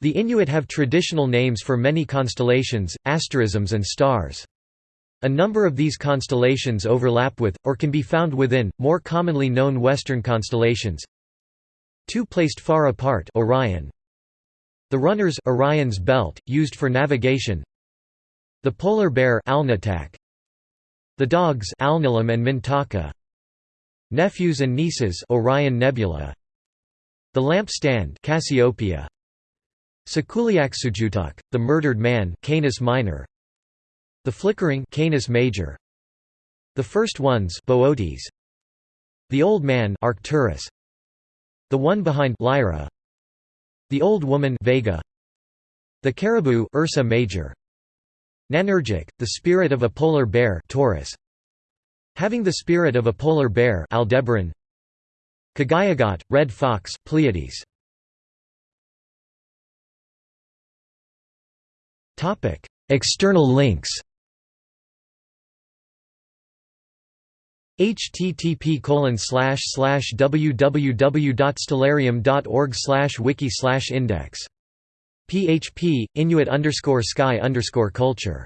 The Inuit have traditional names for many constellations, asterisms and stars. A number of these constellations overlap with, or can be found within, more commonly known Western constellations. Two placed far apart Orion. The runners Orion's belt, used for navigation. The polar bear Alnitak. The dogs Alnilam and Mintaka. Nephews and nieces Orion Nebula. The lampstand Cassiopeia. Sakuliaksujutuk, the murdered man Canis Minor. The flickering Canis Major. The first ones Boötes. The old man Arcturus. The one behind Lyra. The old woman Vega. The caribou Ursa Major. Nanurgic, the spirit of a polar bear Taurus. Having the spirit of a polar bear Aldebaran. Kagayagat, red fox Pleiades. Topic: External links. http www.stellarium.org wiki index php inuit underscore sky underscore culture